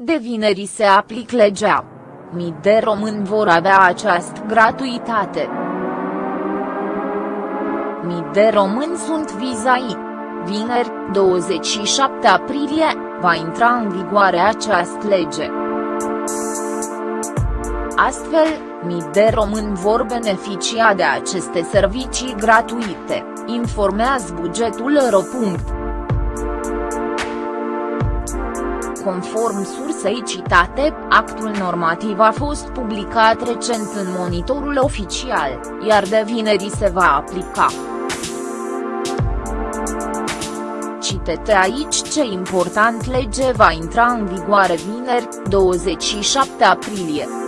de vineri se aplic legea. Mii de români vor avea această gratuitate. Mii de români sunt vizai. Vineri, 27 aprilie, va intra în vigoare această lege. Astfel, mii de români vor beneficia de aceste servicii gratuite, informează bugetul ro. Conform sursei citate, actul normativ a fost publicat recent în monitorul oficial, iar de vineri se va aplica. Citete aici ce important lege va intra în vigoare vineri, 27 aprilie.